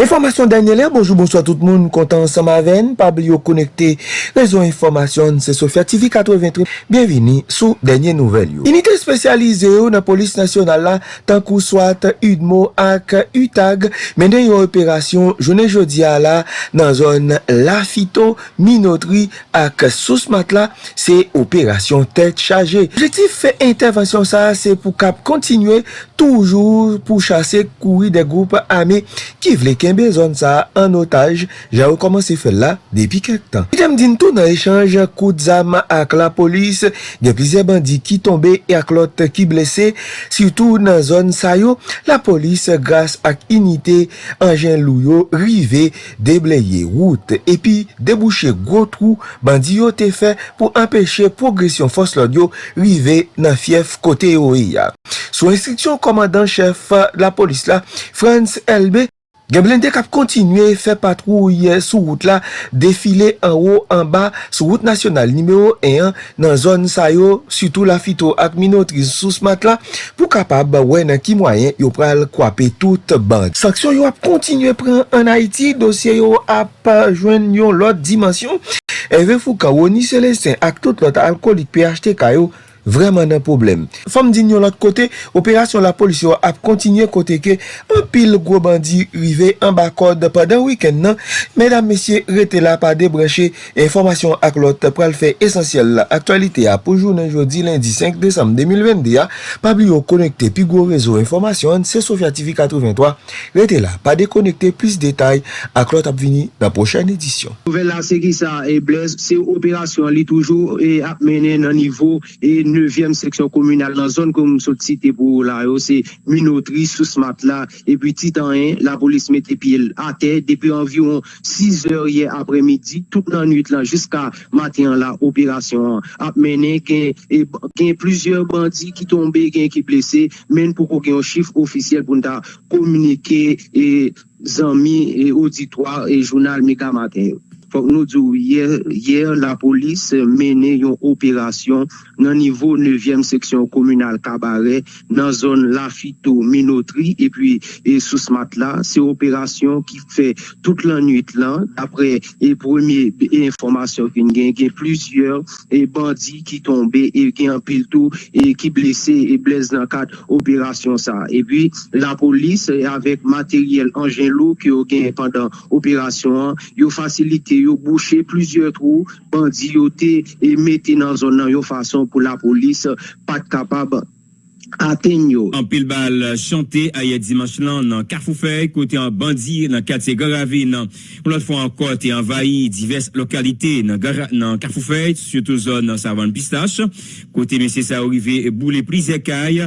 Informasyon Daniela, bonjou, bonsoit tout moun, kontan ansam aven, pabli yo konekte, rezon informasyon se Sofya TV 83, bienvini sou denye nouvel yo. Unite spesyalize yo nan polis nasyonal la, tankou swat, udmo ak, utag, menen yo operasyon jounen jodia la nan zon lafito, minotri ak sousmat la, se operasyon tet chaje. Objektif fe intervensyon sa, se pou kap kontinue toujou pou chase koui de goup ame ki vlek. kenbe zon sa an otaj, ja jaw komanse fel la depi kek tan. Item din tou nan echange kout zam ak la polis, gen plizye bandi ki tombe e ak lot ki blese, sitou nan zon sa yo, la polis grase ak inite anjen lou yo rive debleye wout, epi debouche gwo trou bandi yo te fe pou empeshe progresyon fos lod yo rive nan fief kote yo e ya. Sou instriksyon komandan chef la polis la, Frans LB, Gen blende kap kontinue fe patrouye sou wout la defile an ou an ba sou wout nasyonal nimeyo 1 nan zon sa yo sutou la fito ak minotriz sou smat la pou kapab wè nan ki mwayen yo pral kwape tout band. Sanksyon yo ap kontinue pran an Haiti dosye yo ap jwen yon lot dimensyon. Eve fou ka Woni selesen ak tout lot alkolik PHTK kayo. vreman nan problem. Fom din yon lot kote, operasyon la polis yo ap kontinye kote ke an pil gwo bandi rive an bakod padan wiken nan, medan mesye rete la pa debreche informasyon ak lot pral fe esensyel la aktualite ya pou jounen jodi lindi 5 Desem 2022 ya, pabli yo konekte pi gwo rezo informasyon se Sofya TV 83, rete la pa dekonekte plis detay ak lot ap vini nan pochen edisyon. Nouvel la se ki sa e blez, se operasyon li toujou e ap menen nan nivou e 9e seksyon komunal nan zon kon msot site pou la yo, se minotri sou smat la, epi titan en, la polis mette pil ate, depi anviron 6 or ye apre midi, tout nan nuit lan, jiska matin la operasyon ap menen gen, e, gen plusieurs bandi ki tombe, gen ki plese, men pou kon gen yon chif ofisyel pou nta komunike e zanmi, e auditoire, e jounal mika matin. yo. Fok nou djou, yer la polis euh, mene yon operasyon nan nivou 9e seksyon komunal kabare nan zon lafito minotri epi e sou smat la, se operasyon ki fe tout lan nuit lan apre e premier informasyon gen gen gen plusieurs e bandi ki tombe e gen apil tou e ki blese e blese nan kat operasyon sa. E pi la polis avek materyel anjen lou ki yo gen pandan operasyon yo fasilite yo boucher plusieurs trous, bandits yo te et mettez dans zone nan yo façon pour la police pas capable Atenyo. An pil bal chante a ye dimanche lan nan Karfoufei kote an bandi nan kate Garave nan. Pou lot fwa an kote envayi divers lokalite nan, nan Karfoufei, syoto zon nan Savan Pistache. Kote mese sa orive boule prizekay.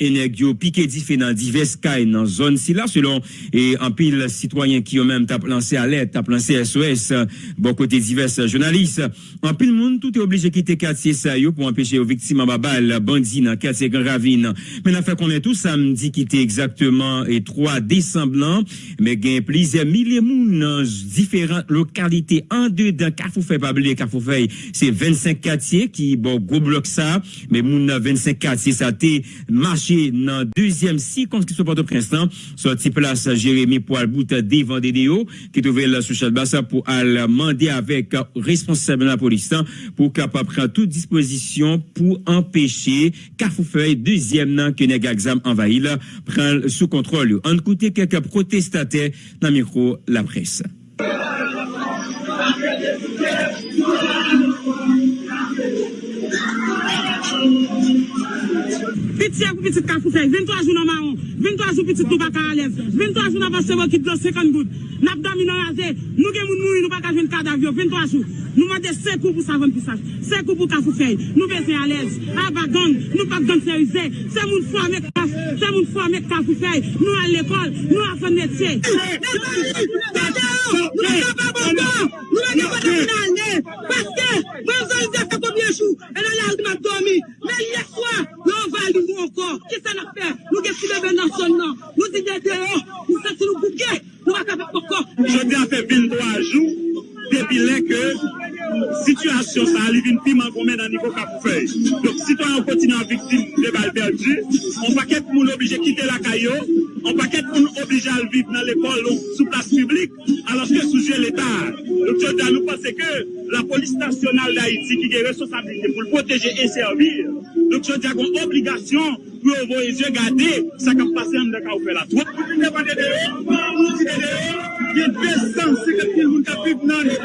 enek yo pike di fe nan divers kay nan zon si la, selon an pil sitwayen ki yo men tap lansé alert, tap lansé SOS bon kote divers jounalist an pil moun tout e oblige kite katye sa yo pou anpeche yo viktima babal bandi nan katye gen ravine. Men a fe konen tou samdi kite exactement e 3 desemblan men gen plize milie moun nan diferent lokalite an de dan Karfoufei pabli Karfoufei se 25 katye ki bon go blok sa men moun nan 25 katye sa te marché dans deuxième circonscription Port-au-Prince, sorti place Jérémy pour Albout des Vendédéo, qui trouvait la social Bassa pour demander avec responsable de la police pour capable prendre toute disposition pour empêcher Carrefourfeuille, deuxième nan que Negazam envahi là, prendre sous contrôle. En côté quelques protestataires dans le micro la presse. Piti akou piti ka fou fèk, 23 jou nan maron, 23 jou piti nou pa ka alèv, 23 jou nan pa sevo ki dlo 50 gout, nap dami nan rase, nou gen moun mouni nou pa ka jwen kadav 23 jou, nou mande sekou pou savon pisaj, sekou pou ka fou fèk, nou besen alèz, aba gang, nou pa gang serize, se moun fwa mek kaf, se moun fwa mek ka fou fèk, nou al l'ekol, nou a fèk metye. Nou ne ka pa ban ban, nou ne ka pa nan nan ane, paske, mwen zon zè fè koubyen chou, e nan lal di mat domi, men yè swa, yon val di vou ankon, ki sa nan fè, nou gen si bebe nan son nan, nou di gen deyon, nou sa si nou bouke, nou va ka pa pokon. Je di a fè 23 jou, depi lè ke, Sityasyon sa alivin piman kon men nan nivou kap fey. Dok sitwa an kontinan viktim de bal perdi, an paket moun obije kite la kayo, an paket oblige à vivre dans l'école sous place publique, alors que sujet l'État. Donc, je nous penser que la police nationale d'Haïti, qui est responsabilité pour le protéger et servir, donc, je dis qu'on obligation pour envoyer yeux garder ça qui passe dans le cas où fait la troupe. Il y a 250 000 personnes qui vivent dans les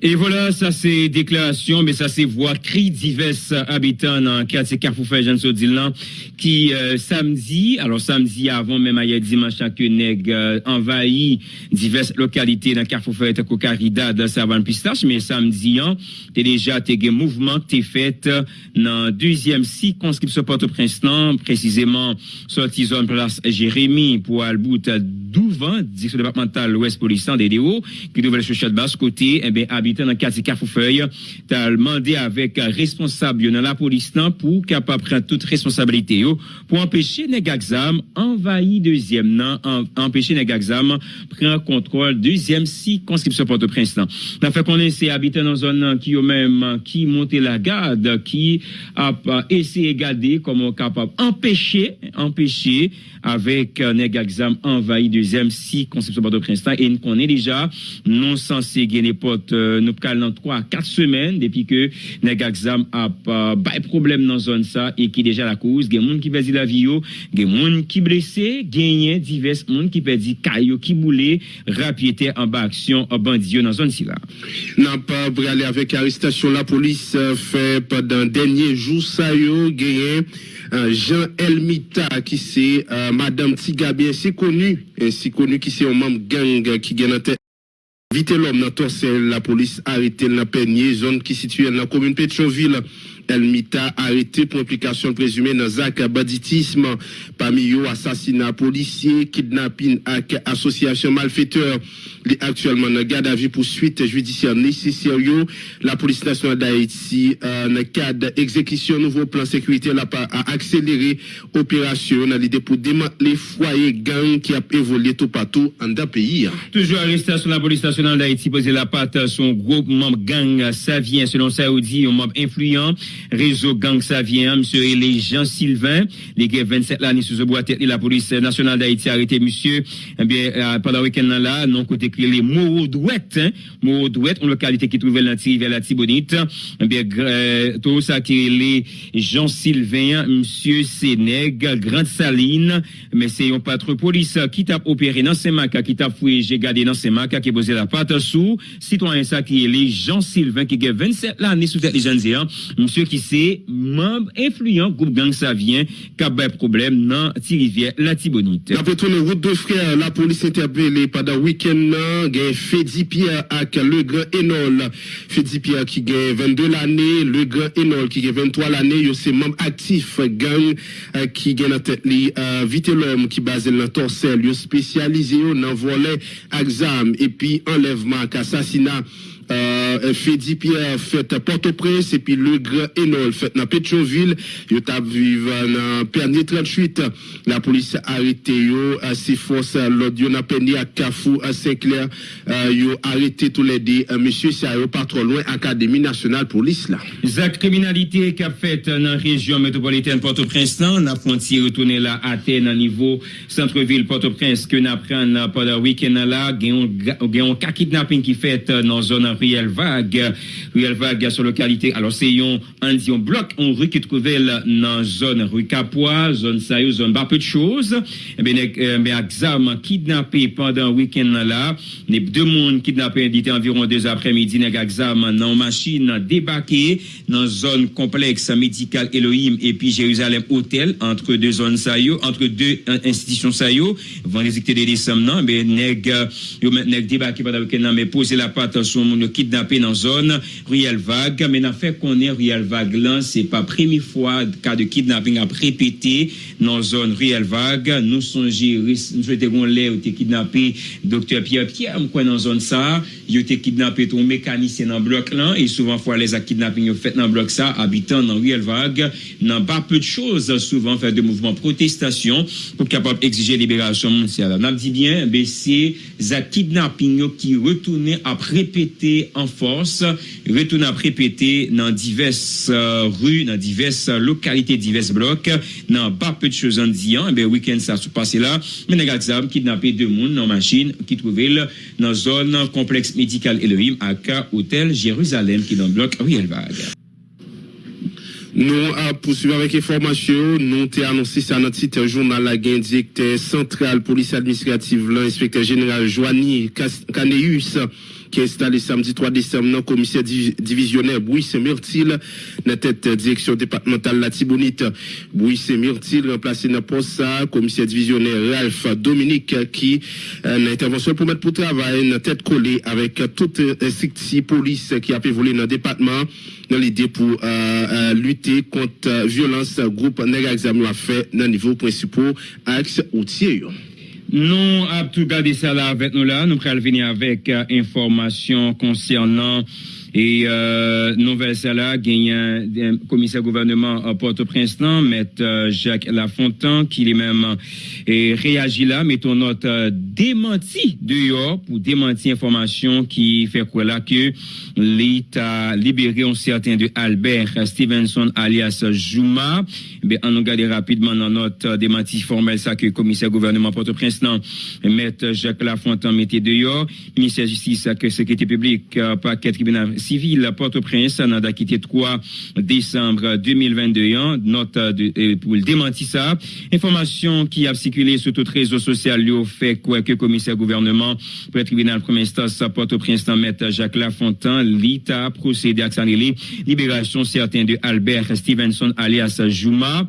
Et voilà, ça c'est déclaration, mais ça c'est voix cri divers habitants dans quartier Carrefour Jean qui euh, samedi, alors samedi avant même hier dimanche que nèg euh, envahi diverses localités dans Carrefour Fay Cocarida dans Savane Pistache, mais samedi hein, t'es déjà t'es mouvement t'es fait dans deuxième circonscription Port-au-Prince précisément sorti zone place Jérémy pour Albout Douvan, direction départementale Ouest Police DDO, qui devait chercher de basse côté, eh bien, habitant dans le quartier Carrefourfeuille, t'as demandé avec responsable dans la police pour capable prendre toute responsabilité pour empêcher les exam envahi deuxième nan, empêcher les exam prendre contrôle deuxième circonscription Port-au-Prince. T'as fait connaître ces habitants dans zone qui eux même qui monté la garde, qui a essayé de garder comment capable empêcher, empêcher avec un exam envahi deuxième circonscription Port-au-Prince là, et nous connaît déjà non censé gagner porte euh, nous cal dans 3 4 semaines depuis que nèg exam a pas problème dans zone ça et qui déjà la cause. Gen moun qui perdu la vie gen moun qui blessé gagné divers moun qui perdu caillou qui boulé rapidité en bas action en bandit dans zone si là. N'a pas bralé avec arrestation la police euh, fait pendant dernier jour ça yo euh, Jean Elmita qui c'est madame Tigabien c'est connu ainsi connu qui c'est un membre gang qui gagne tête Vite l'homme la police arrêté dans Peigné, zone qui située dans la commune Pétionville. Elmita arrêté pour implication présumée dans Zak banditisme, parmi eux assassinat policier, kidnapping avec association malfaiteur. Actuellement dans garde à vue pour suite judiciaire nécessaire. La police nationale d'Haïti, dans le cadre d'exécution nouveau plan sécurité, a accéléré opération dans l'idée pour démanteler foyer gang qui a évolué tout partout dans le pays. Toujours arrestation la police nationale d'Haïti posé la patte son groupe membre gang Savien, selon Saoudi, un membre influent, réseau gang Savien, monsieur Elé Jean Sylvain, les gars 27 l'année sous bois tête, la police nationale d'Haïti a arrêté monsieur, eh bien, euh, pendant le week-end là, non côté que les Moro hein, Moro une localité qui trouvait dans vers la Tibonite, eh bien, euh, tout ça qui les Jean Sylvain, monsieur Sénègue, Grande Saline, mais c'est un patron police qui t'a opéré dans ces maca, qui t'a fouillé, j'ai gardé dans ces maca, qui posé la patte sous, citoyen ça qui est les Jean Sylvain, qui a 27 l'année sous tête les jeunes hein, qui c'est membre influent groupe gang Savien, qui a problème dans Tirivière, la Tibonite. D'après tourner route de frères, la police interpellée pendant le week-end, là, gen Fedi Pierre avec le grand Enol. Fedi Pierre qui gagne 22 l'année, le grand Enol qui gagne 23 l'année, yo c'est membre actif gang euh, qui gagne en tête euh, vite l'homme qui basé dans Torsel, yo spécialisé dans volet exam et puis enlèvement, assassinat Euh, Fedi Pierre fète Port-au-Prince epi Le Grand Enol fète nan Petroville yo tab vive nan Pernier 38 la polis arete yo si fos lòd yo nan Pernier ak Kafou a Saint-Clair. Euh, yo arete tou lè di mèche sa yo patro lwen Akademi Nationale pou l'Islam Zak kriminalite kap fète nan rejyon metropolitane Port-au-Prince nan na fronti retoune la ate nan nivou centre-ville Port-au-Prince ke nan pran nan poda wikend nan la gen yon kakitnapin ki fète nan zona Riel Vague, Riel Vague sur localité. Alors c'est un, un bloc, on rue qui trouvait dans zone rue Capois, zone Sayo, zone bas peu de choses. Eh bien, euh, mais exam kidnappé pendant le week-end là, les deux monde kidnappés dit environ deux après-midi, nèg exam dans machine débarqué dans zone complexe médicale Elohim et puis Jérusalem Hôtel entre deux zones sayo, entre deux euh, institutions sayo, résulter des décembre mais nèg nèg débarqué pendant le week-end mais poser la patte sur mon moun yo kidnappé dans zone Riel Vague mais n'a fait qu'on est Riel Vague là c'est pas première fois cas de kidnapping a répété dans zone Riel Vague nous songeons nous l'air ou kidnappé docteur Pierre Pierre dans zone ça il été kidnappé ton mécanicien dans bloc là et souvent fois les kidnapping fait dans bloc ça habitant dans Riel Vague n'a pas peu de choses souvent faire de mouvements protestation pour capable exiger libération. On dit bien, ben c'est za kidnapping qui retourne à répéter monte an fos, retoun ap repete nan divers uh, ru, nan divers lokalite, divers blok, nan ba pe tchezan diyan, ebe wikend sa sou pase la, men aga exam kidnapé de moun nan machin ki trouvel nan zon kompleks medikal Elohim ak hotel Jeruzalem ki nan blok Rielvag. Nou ap pousuiv avèk informasyon, nou te anonsi sa nan titan jounal la gen direkter sentral polis administrativ lan, inspektor general Joanie Kaneus. Qui est installé samedi 3 décembre dans le commissaire divisionnaire Bouisse Murtil, dans tête direction départementale la Tibonite. Bouisse Murtil remplacé dans poste commissaire divisionnaire Ralph Dominique qui euh, une intervention pour mettre pour travail dans tête collée avec toute section police qui a évolué dans le département dans l'idée pour euh, euh, lutter contre violence groupe nègre examen l'a fait dans niveau principal axe routier. Nous avons tout gardé ça avec nous là. Nous allons venir avec euh, information concernant et euh, nouvelle là, il y commissaire gouvernement à Port-au-Prince, M. Euh, Jacques Lafontaine, qui est même et réagit là, mettons notre euh, démenti dehors pour démentir information qui fait quoi là que l'État libéré un certain de Albert Stevenson alias Juma. Ben, on regarde rapidement dans notre démenti formel ça que commissaire gouvernement Port-au-Prince, M. Jacques Lafontaine mettait dehors. Ministère de Justice, que sécurité publique, paquet tribunal civil Port-au-Prince en a quitté 3 décembre 2021. Note de, pour le démentir ça. Information qui a circulé sur tout réseau social lui fait quoi que commissaire gouvernement pour le tribunal premier instance Port-au-Prince maître Jacques Lafontaine l'État procédé à la libération certain de Albert Stevenson alias Juma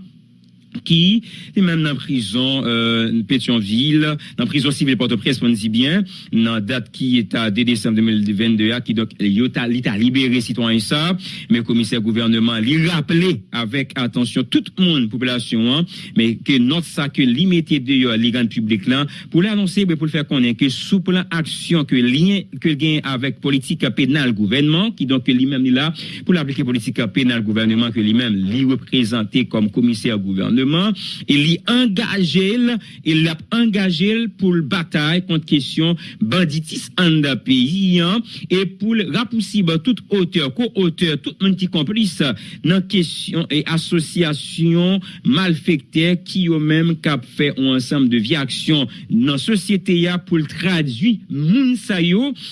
qui est même dans prison euh, Pétionville, dans prison civile Port-au-Prince, on dit bien, dans date qui est à 2 décembre 2022, qui donc l'État libéré citoyen ça, mais le commissaire gouvernement lui rappelé avec attention toute le monde, population, hein, mais que notre ça que limité de les grands publics là, pour l'annoncer, pour le faire connaître que sous plan action que lien que gain avec politique pénale gouvernement, qui donc lui-même là, pour l'appliquer politique pénale gouvernement que lui-même lui représenté comme commissaire gouvernement il y engagé, il l'a engagé pour le bataille contre question banditisme en pays, hein, et pour rapousser toute hauteur, co-auteur, tout monde complice dans question et association malfectée qui ont même cap fait un ensemble de vie action dans la société pour le traduire moun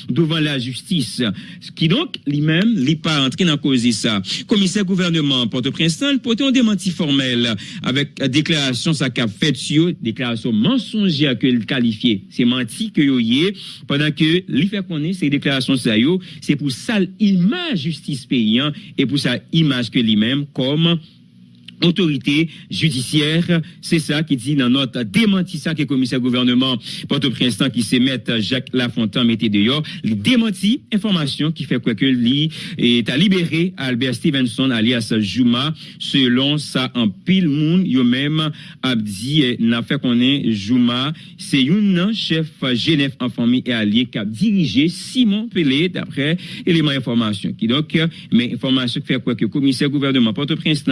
devant la justice. Ce qui donc, lui-même, n'est pas entré dans cause ça. Commissaire gouvernement Port-au-Prince, porté un démenti formel avec déclaration ça qu'a fait sur déclaration mensongère que le qualifié c'est menti que yé pendant que lui fait connaître ces déclarations ça yo c'est pour ça image justice paysan et pour ça image que lui-même comme autorité judiciaire. C'est ça qui dit dans notre démenti ça que le commissaire gouvernement Port-au-Prince qui se met Jacques Lafontaine mettait dehors. Il démenti information qui fait quoi que lui est à libérer Albert Stevenson alias Juma selon ça en pile monde yo même a dit n'a fait qu'on est Juma c'est une chef Genève en famille et allié qui a dirigé Simon Pelé d'après éléments information qui donc mais information qui fait quoi que le commissaire gouvernement Port-au-Prince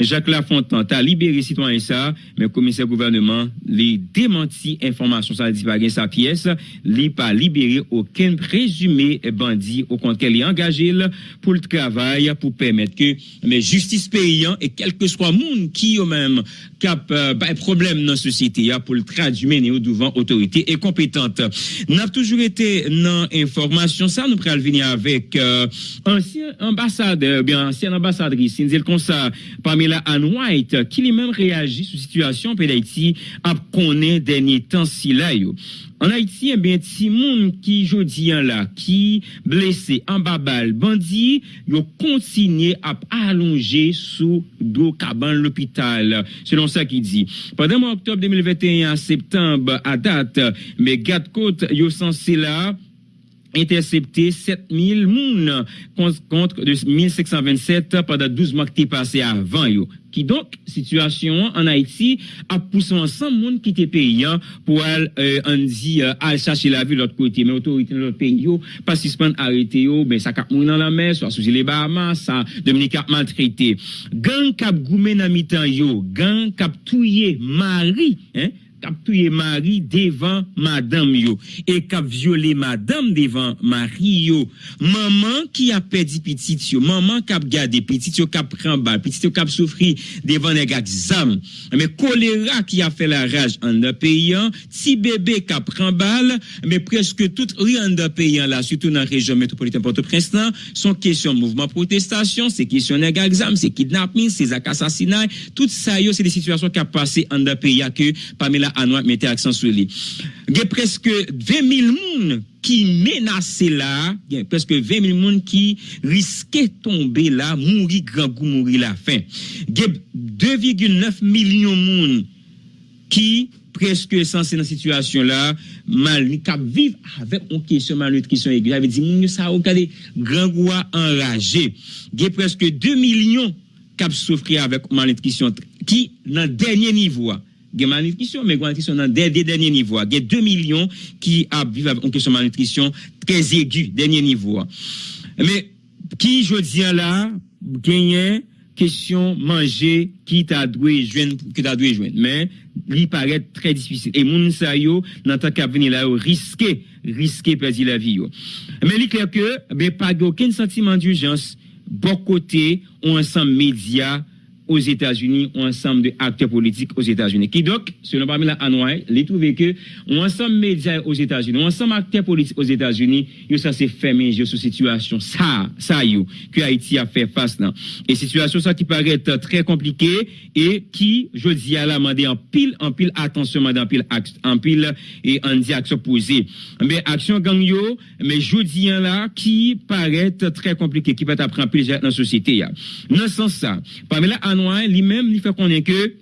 Jacques la Fontan a libéré citoyen ça, mais commissaire gouvernement les démenti information ça dit pas sa pièce, li pas libéré aucun présumé bandit au contraire il est engagé pour le travail pour permettre que mais justice paysan et quel que soit monde qui eux même cap euh, problème dans la société pour le traduire devant autorité et compétente. N'a toujours été dans information ça nous prenons venir avec euh, ancien ambassadeur bien ancien ambassadrice, c'est comme ça White, qui lui-même réagit sur situation en Haïti, a connaît dernier temps si là, En Haïti, eh bien, si monde qui jodi là, qui blessé en babal, bandit, yo continué à allonger sous dos cabane l'hôpital. Selon ça qui dit. Pendant octobre 2021 septembre à date, mais garde côte yo censé là, intercepté 7000 moun contre de 1527 pendant 12 mois qui passé avant. Qui donc, situation en Haïti a poussé ensemble moun qui était payant pour aller, euh, dit, euh, aller chercher la vie de l'autre côté. Mais autorité de l'autre pays, yo, pas suspendre, arrêter yo, ben, ça cap moun dans la mer, soit sous les Bahamas, ça, Dominique a maltraité. Gang cap goumé dans mi-temps yo, gang cap touye mari, hein, kap touye mari devan madame yo, e kap viole madame devan mari yo. Maman ki ap pedi pitit yo, maman kap gade pitit yo kap pran bal, pitit yo kap soufri devan negak zam. Me kolera ki ap fe la raj an da peyan, ti bebe kap pran bal, me preske tout ri an da peyan la, sutou nan rejon metropolitan Port-au-Prince nan, son kesyon mouvment protestasyon, se kesyon negak zam, se kidnapping, se zak asasinay, tout sa yo se de situasyon kap pase an da peyan ke Pamela anwa mette aksan sou li. Ge preske 20.000 moun ki menase la, gen preske 20.000 moun ki riske tombe la, mouri gran kou mouri la fin. Ge 2,9 milyon moun ki preske sanse nan situasyon la, mal ni kap viv avek on kesyon malnutrisyon egyo. Ave di moun yo sa okade gran kou a enraje. Ge preske 2 milyon kap soufri avek malnutrisyon ki nan denye nivou a. gen malnutrisyon, men gen malnutrisyon nan de, de denye nivou. Gen 2 milyon ki ap vive an kesyon malnutrisyon trez egu, denye nivou. Men, ki jodi an la, genyen kesyon manje ki ta dwe jwen, ki ta dwe jwen. Men, li paret tre dispisil. E moun sa yo nan ta kap veni la yo riske, riske pezi la vi yo. Men li kler ke, ben pa gen oken sentimen di urjans, bon kote, ou ansan media, aux États-Unis, ou ensemble de acteurs politiques aux États-Unis. Qui donc, selon Pamela Anouay, les trouvé que, ou ensemble médias aux États-Unis, ou ensemble acteurs politiques aux États-Unis, yo ça s'est fermé, yo sous situation, ça, ça yo, que Haïti a fait face là. Et situation ça qui paraît très compliquée, et qui, je dis à la demander en pile, en pile attention, en pile, en pile, et en dit action posée. Mais action gang yo, mais je dis là, qui paraît très compliqué, qui peut apprendre pile dans la société. Dans ce sens ça, Pamela Anouay, lui-même, il fait qu'on est que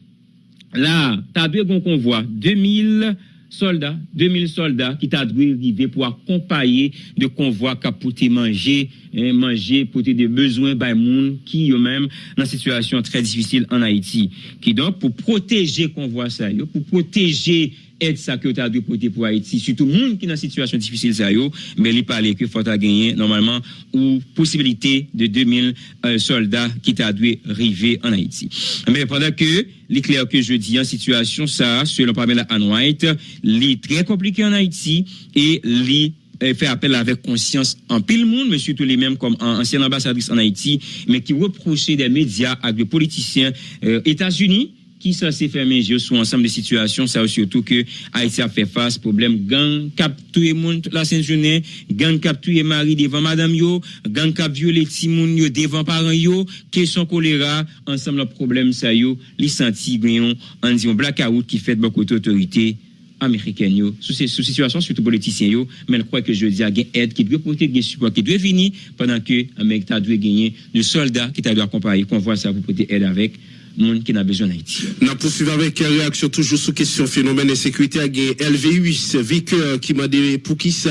là, deux qu'on convoi, 2000 soldats, 2000 soldats qui t'a dû arriver pour accompagner de convoi qui a pouté manger, hein, manger, pouté des besoins by monde qui eux-mêmes dans situation très difficile en Haïti. Qui donc, pour protéger convoi ça, pour protéger aide ça que tu as dû porter pour Haïti, surtout le monde qui est dans une situation difficile, ça, yo, mais il parlait que faut gagner normalement ou possibilité de 2000 euh, soldats qui t'a dû arriver en Haïti. Mais pendant que l'éclair que je dis en situation, ça, selon Pamela Ann White, est très compliqué en Haïti et les fait appel avec conscience en pile monde, mais surtout les mêmes comme ancienne ambassadrice en Haïti, mais qui reprochait des médias avec des politiciens euh, États-Unis qui censé faire yeux sur ensemble de situations, ça surtout que Haïti a fait face problème gang cap le monde la sainte journée, gang cap mari devant madame yo, gang cap violer timoun yo devant parents yo, question choléra, ensemble le problème ça yo, li senti gayon en disant blackout qui fait beaucoup d'autorités américaines yo. Sous ces sous situation surtout politiciens yo mais je crois que je dis à aide qui doit porter des support qui doit venir pendant que Amérique dû gagner de soldats qui dû accompagner qu'on voit ça pour porter aide avec monde qui n'a besoin d'Haïti. Nous poursuivons avec réaction toujours sur question phénomène de sécurité avec LV8 véhicule qui m'a dit pour qui ça?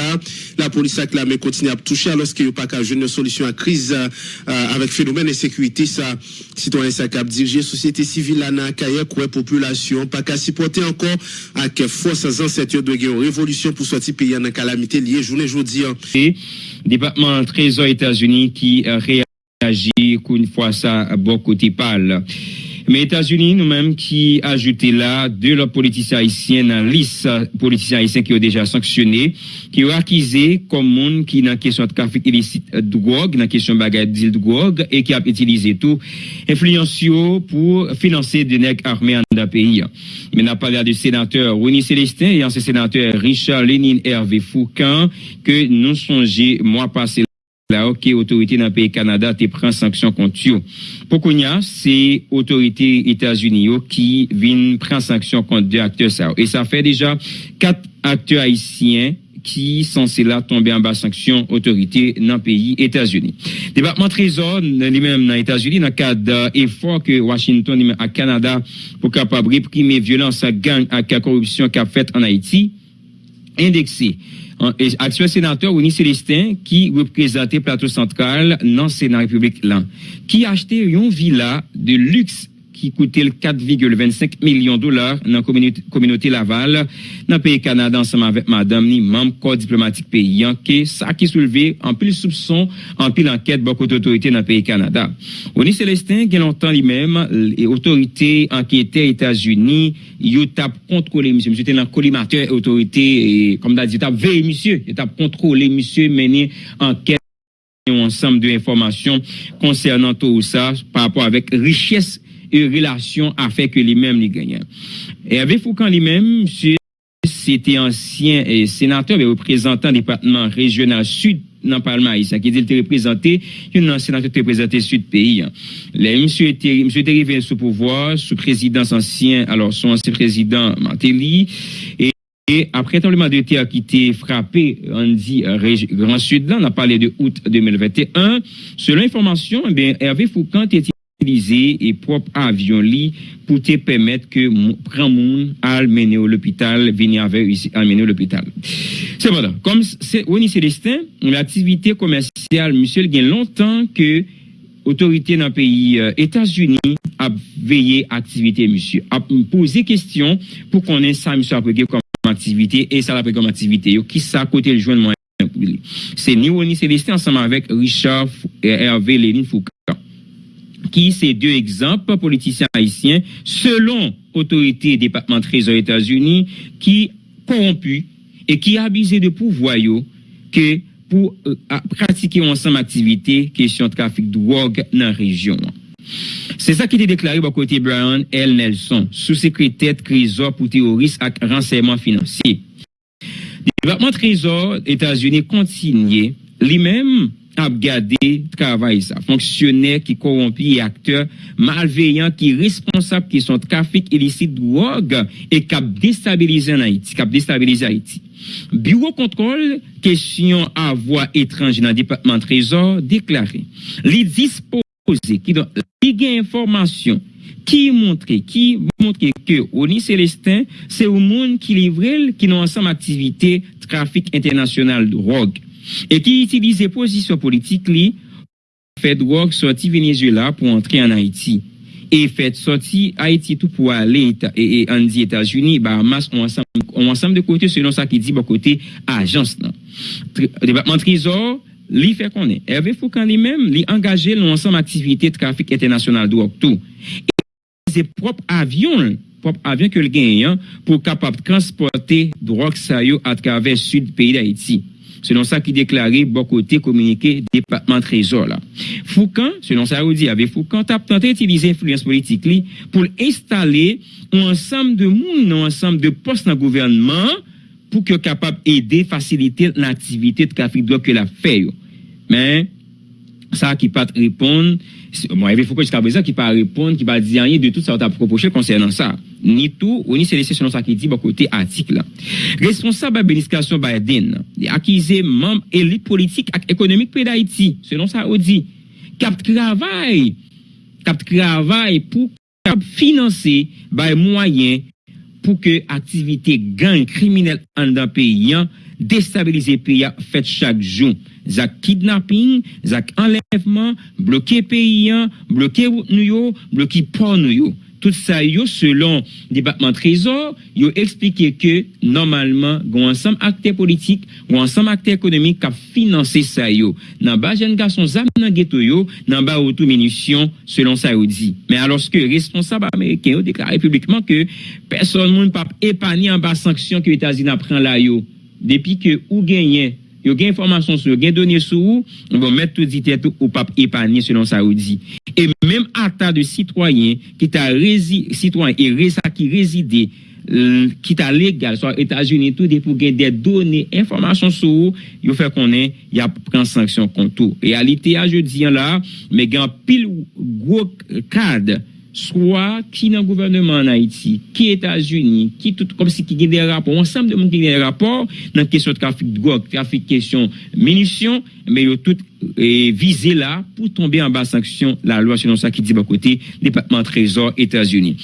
La police a clamé continue à toucher alors qu'il n'y a pas qu'à une solution à crise euh, avec phénomène de sécurité ça citoyen ça cap diriger société civile là n'a quoi population pas qu'à supporter encore avec force ancêtres de guerre révolution pour sortir pays en calamité liée journée aujourd'hui. Département Trésor États-Unis qui réagit une fois ça à bon côté parle. Mais États-Unis, nous-mêmes, qui ajouté là deux leurs politiciens haïtiens dans liste politiciens haïtiens qui ont déjà sanctionné, qui ont accusé comme monde qui dans question de trafic illicite de drogue, dans question de de drogue, et qui a utilisé tout influence pour financer des nègres armés en dans pays. Mais n'a parlé de sénateur Winnie Célestin et ancien sénateur Richard Lénine Hervé Foucan que nous songeons mois passé la OK autorité dans le pays Canada te prend sanction contre eux. Pour c'est autorité États-Unis qui viennent prendre sanction contre deux acteurs ça. Et ça fait déjà quatre acteurs haïtiens qui sont là tomber en bas sanction autorité dans le pays États-Unis. Département Trésor, lui-même dans les États-Unis, dans le cadre d'efforts que Washington à Canada pour capable réprimer violence à gang la corruption qu'a fait en Haïti, indexé actuel sénateur Oni Célestin qui représentait Plateau Central dans le Sénat République là, qui a acheté une villa de luxe ki koute l 4,25 milyon dolar nan kominote Laval nan peyi Kanada anseman vek madame ni mam ko diplomatik peyi anke sa ki souleve anpil soupson anpil anket bakot otorite nan peyi Kanada. Oni Celestin gen lontan li mem e otorite anketè Etasuni yo tap kontrole misye, misye te nan kolimatè otorite e kom da di tap vey misye, yo tap kontrole misye meni anket ensemble de informations concernant tout ça par rapport avec richesse et relation a fait que lui-même les gagnent. Et avec Foucan lui-même, c'était ancien sénateur et représentant du département régional sud dans le Parlement haïtien, qui dit qu'il représenté, un sénateur qui représenté sud pays. Les monsieur était, monsieur était arrivé sous pouvoir, sous présidence ancien, alors son ancien président Mantelli, et et après tremblement de terre qui était frappé, on dit Grand Sud, là, on a parlé de août 2021. Selon l'information, eh Hervé Foucan était et propre avion li pour te permettre que grand monde à mener au l'hôpital venir avec ici l'hôpital. Voilà comme c'est Oni Célestin l'activité commerciale monsieur il y longtemps que autorité dans pays euh, États-Unis a veillé activité monsieur a posé question pour qu'on ait ça monsieur après comme activité et ça l'après comme activité. Qui ça côté le joindre c'est ni Oni Célestin ensemble avec Richard Hervé Léline Foucault qui ces deux exemples politiciens haïtiens, selon autorité département trésor États-Unis, qui corrompu et qui abusé de pouvoir que pour euh, pratiquer ensemble activité, question de trafic de drogue dans la région. C'est ça qui était déclaré par côté Brian L. Nelson, sous-secrétaire trésor pour terrorisme et renseignement financier. Le département trésor États-Unis continue lui-même ap gade travay sa. Fonksyonè ki korompi e akteur malveyan ki responsab ki son trafik ilisit drog e kap destabilize an Haiti. Kap destabilize. Bureau kontrol, kesyon avwa etranj nan Departement Trésor, deklare. Li dispose ki don li gen informasyon ki montre, ki montre ke Oni Celestin se ou moun ki livrel ki nan ansam aktivite trafik internasyonal drog. et qui utilisait position politique li fait drogue sorti Venezuela pour entrer en Haïti. Et fait sorti Haïti tout pour aller et, et en dit États-Unis Bahamas on ensemble on ensemble de côté selon ça qui dit bon côté agence là. Département trésor li fait qu'on est. Hervé Foucan lui-même li engagé l'ensemble activité trafic international de drogue tout et ses propres avions propre avion que le gagnant pour capable transporter drogue ça à travers sud pays d'Haïti. Selon ça qui déclarait bon côté communiqué département trésor là. Foucan, selon ça vous dit avec Foucan tenté d'utiliser l'influence politique pour installer un ensemble de monde, un ensemble de postes dans le gouvernement pour que capable aider faciliter l'activité de de que la fait. Mais ça qui pas répondre, moi, il faut que jusqu'à présent, qui pas répondre, qui pas dire rien de tout ça, t'a proposé concernant ça. Ni tout, ou ni c'est selon ça qui dit, bon, côté article. Responsable administration Biden, accusé membre élite politique et économique pays d'Haïti, selon ça, on dit, cap travail, cap travail pour financer, par moyen pour que activité gang criminelle en dans pays, déstabiliser pays, fait chaque jour. Zak kidnapping, zak enlèvement, bloquer pays, bloquer nous bloquer port Tout ça yo selon département trésor, yo expliqué que normalement gon ensemble acteurs politiques, gon ensemble acteurs économiques qui financé ça yo. Nan ba jeune garçon zam nan ghetto yo, nan ba auto munitions selon ça yo dit. Mais alors que responsable américain ont déclaré publiquement que personne ne pas épargner en bas sanction que les États-Unis prend là yo. Depuis que ou gagné yo gen informasyon sou, yo gen donye sou, nou bon met tout ditè tou ou pap epanye selon sa ou di. E menm ata de sitwoyen ki ta rezi, sitwoyen e reza ki rezide, l, ki ta legal, so Etats-Unis tout de pou gen de donye informasyon sou, yo fè konen, ya pren sanksyon kontou. Realite a je diyan la, me gen pil gwo kade, soit qui dans le gouvernement en Haïti, qui États-Unis, qui tout comme si qui a des rapports, ensemble de monde qui a des rapports dans la question de trafic de drogue, trafic question munitions, mais ils tout et visé là pour tomber en bas sanction la loi selon ça qui dit à côté département trésor États-Unis.